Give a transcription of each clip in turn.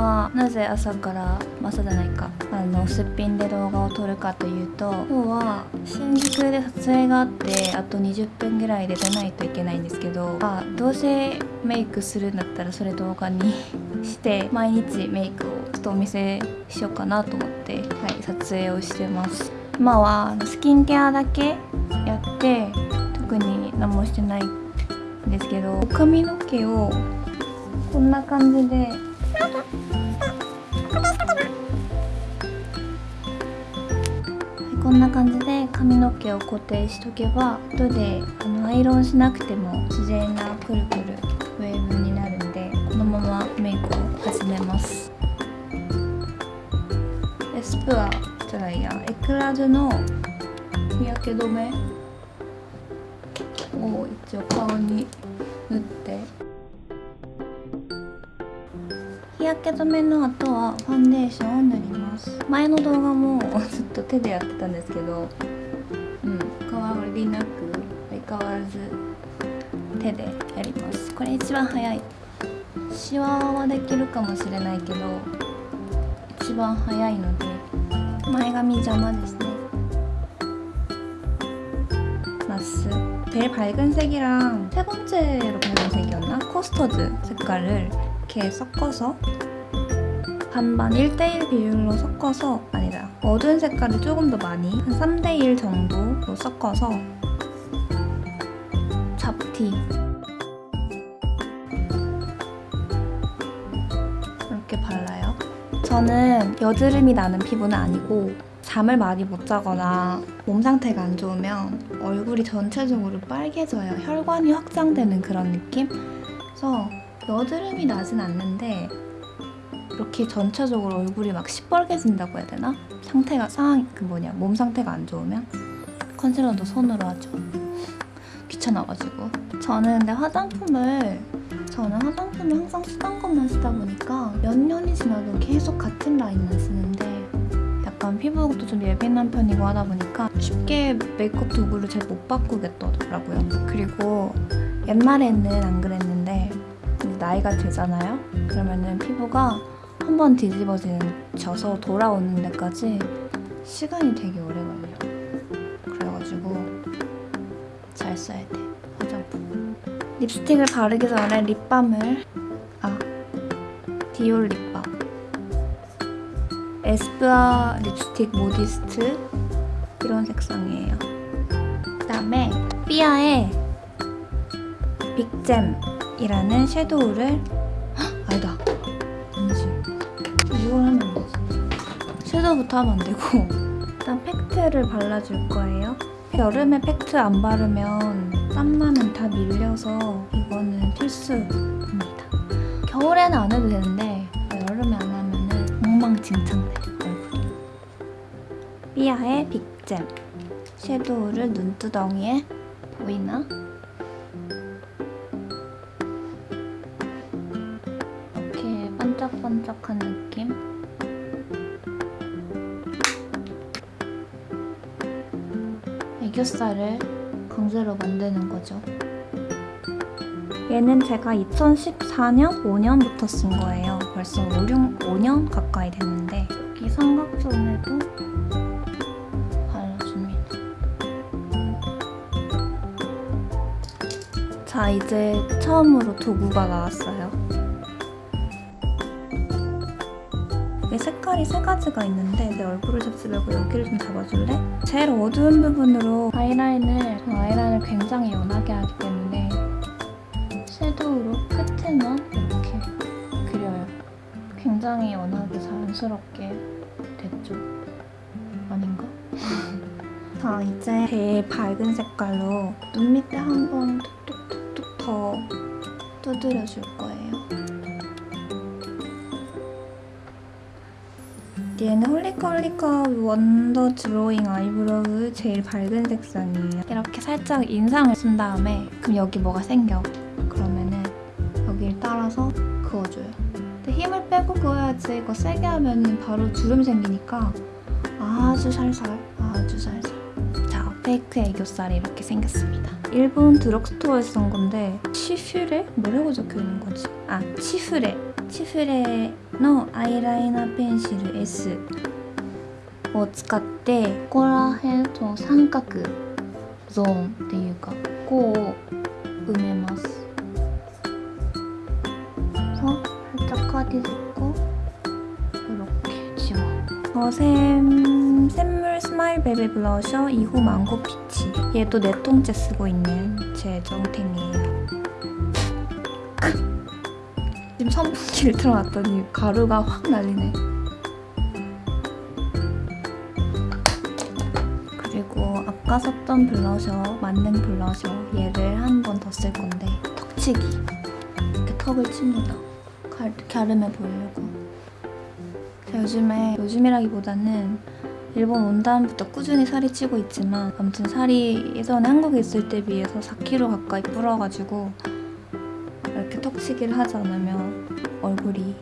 はなぜ朝から朝じゃないか。あのすっぴんで動画を撮るかというと今日は新宿で撮影があってあと20分ぐらいで出ないといけないんですけどあどうせメイクするんだったらそれ動画にして 毎日メイクをちょっとお見せしようかなと思って、はい、撮影をしてます。今はスキンケアだけやって特に何もしてないんですけど髪の毛をこんな感じでこんな感じで髪の毛を固定しとけば後であのアイロンしなくても自然なくるくるウェーブになるんでこのままメイクを始めます。エスプアじゃないやエクラズの日焼け止めを一応顔に塗って。日焼け止めの後はファンデーションを塗ります前の動画もずっと手でやってたんですけどうん変わりなく相変わらず手でやりますこれ一番早いシワはできるかもしれないけど一番早いので前髪邪魔ですね마스 제일 밝은 색이랑 세 번째로 밝은 색이었나? 커스터드 색깔을 이렇게 섞어서 반반 1대1 비율로 섞어서 아니다 어두운 색깔을 조금 더 많이 한 3대1 정도로 섞어서 잡티 이렇게 발라요 저는 여드름이 나는 피부는 아니고 잠을 많이 못 자거나 몸 상태가 안 좋으면 얼굴이 전체적으로 빨개져요. 혈관이 확장되는 그런 느낌? 그래서 여드름이 나진 않는데 이렇게 전체적으로 얼굴이 막 시뻘개진다고 해야 되나? 상태가 상황 그 뭐냐 몸 상태가 안 좋으면 컨실러도 손으로 하죠. 귀찮아가지고 저는 근데 화장품을 저는 화장품을 항상 쓰던 것만 쓰다 보니까 몇 년이 지나도 계속 같은 라인만 쓰는데 약간 피부도 좀 예민한 편이고 하다 보니까 쉽게 메이크업 도구를 잘 못 바꾸겠더라고요. 그리고 옛날에는 안 그랬는데 나이가 들잖아요. 그러면은 피부가 한 번 뒤집어져서 돌아오는 데까지 시간이 되게 오래 걸려. 그래가지고 잘 써야 돼 화장품. 립스틱을 바르기 전에 립밤을 아 디올 립밤. 에스쁘아 립스틱 모디스트 이런 색상이에요. 그다음에 삐아의 빅잼 이라는 섀도우를 헉, 아니다. 아니지. 이걸 하면 안 되지. 섀도우부터 하면 안 되고 일단 팩트를 발라줄 거예요. 여름에 팩트 안 바르면 땀나면 다 밀려서 이거는 필수입니다. 겨울에는 안 해도 되는데 여름에 안 하면은 엉망진창 돼 얼굴이. 삐아의 빅잼 섀도우를 눈두덩이에 보이나? 애교살을 강제로 만드는 거죠. 얘는 제가 2014년, 5년부터 쓴 거예요. 벌써 5, 6, 5년 가까이 됐는데 여기 삼각존에도 발라줍니다. 자, 이제 처음으로 도구가 나왔어요. 색깔이 세 가지가 있는데 내 얼굴을 잡지 말고 여기를 좀 잡아줄래? 제일 어두운 부분으로 아이라인을 저 아이라인을 굉장히 연하게 하기 때문에 섀도우로 끝에만 이렇게 그려요. 굉장히 연하게 자연스럽게 됐죠? 아닌가? 자 이제 제일 밝은 색깔로 눈 밑에 한번 톡톡톡톡 더 두드려줄 거예요. 얘는 홀리카 wonder drawing eyebrow 제일 밝은 색상이에요. 이렇게 살짝 인상을 쓴 다음에 그럼 여기 뭐가 생겨. 그러면은 여기를 따라서 그어줘요. 근데 힘을 빼고 그어야지 이거 세게 하면은 바로 주름 생기니까 아주 살살, 아주 살살. 자, 페이크 애교살이 이렇게 생겼습니다. 일본 드럭스토어에서 산 건데 치퓨레? 뭐라고 적혀있는 거지? 아, 치프레 チフレのアイライナーペンシル S を使ってここら辺その三角ゾーンっていうかここを埋めます서 살짝 까디듬고 이렇게 지워 저샘 샘물 스마일 베베 블러셔 2호 망고 피치 얘도 네 통째 쓰고 있는 제 정템이에요 지금 선풍기를 틀어놨더니 가루가 확 날리네. 그리고 아까 썼던 블러셔 만능 블러셔 얘를 한 번 더 쓸 건데 턱치기. 이렇게 턱을 칩니다. 가, 갸름해 보이려고. 제가 요즘에 요즘이라기보다는 일본 온 다음부터 꾸준히 살이 찌고 있지만 아무튼 살이 예전에 한국에 있을 때 비해서 4kg 가까이 불어가지고 이렇게 턱치기를 하지 않으면 얼굴이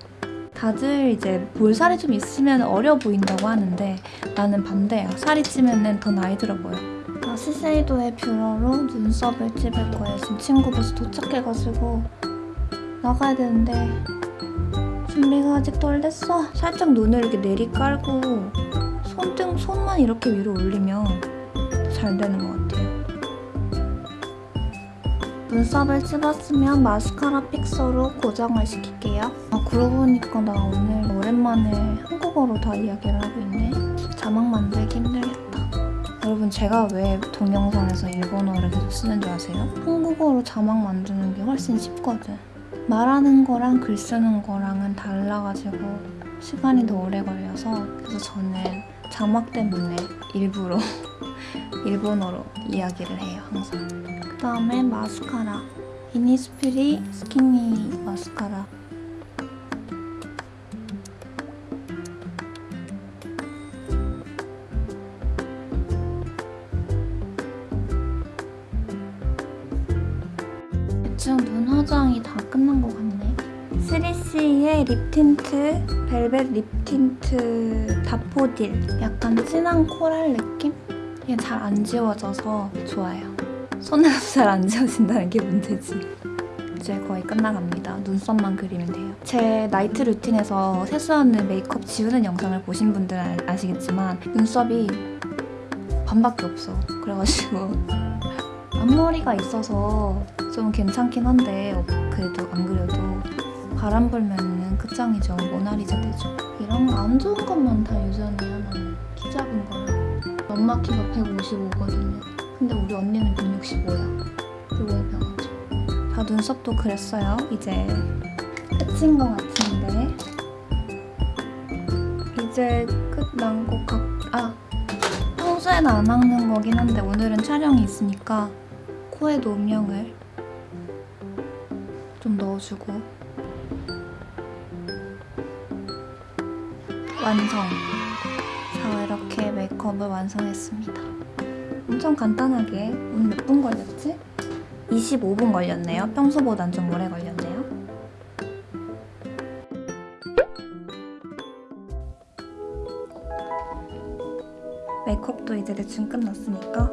다들 이제 볼살이 좀 있으면 어려 보인다고 하는데 나는 반대야. 살이 찌면은 더 나이 들어 보여. 아, 시세이도의 뷰러로 눈썹을 찝을 거예요. 지금 친구 벌써 도착해가지고 나가야 되는데 준비가 아직 덜 됐어. 살짝 눈을 이렇게 내리 깔고 손등 손만 이렇게 위로 올리면 잘 되는 것 같아요. 눈썹을 찝었으면 마스카라 픽서로 고정을 시킬게요. 아 그러고 보니까 나 오늘 오랜만에 한국어로 다 이야기를 하고 있네. 자막 만들기 힘들겠다. 여러분 제가 왜 동영상에서 일본어를 계속 쓰는 줄 아세요? 한국어로 자막 만드는 게 훨씬 쉽거든. 말하는 거랑 글 쓰는 거랑은 달라가지고 시간이 더 오래 걸려서 그래서 저는 자막 때문에 일부러 일본어로 이야기를 해요 항상. 그 다음에 마스카라 이니스프리 스키니 마스카라 대충 눈 화장이 다 끝난 것 같네 3CE의 립 틴트 벨벳 립 틴트 daffodil 약간 진한 코랄 느낌? 이게 잘 안 지워져서 좋아요 손에서 잘안 지워진다는 게 문제지. 이제 거의 끝나갑니다. 눈썹만 그리면 돼요. 제 나이트 루틴에서 세수하는 메이크업 지우는 영상을 보신 분들은 아시겠지만 눈썹이 반밖에 없어. 그래가지고 앞머리가 있어서 좀 괜찮긴 한데 그래도 안 그래도 바람 불면은 끝장이죠. 모나리자 되죠. 이런 거안 좋은 것만 다 유전이야 나는. 키 작은 거랑. 엄마 키가 155거든요. 근데 우리 언니는 165야. 그리고 변하죠. 다 눈썹도 그랬어요. 이제 끝인 것 같은데. 이제 끝난 것 같... 아! 평소에는 안 닦는 거긴 한데 오늘은 촬영이 있으니까 코에 노명을 좀 넣어주고 완성! 자, 이렇게 메이크업을 완성했습니다. 엄청 간단하게 오늘 몇 분 걸렸지? 25분 걸렸네요. 평소보단 좀 오래 걸렸네요. 메이크업도 이제 대충 끝났으니까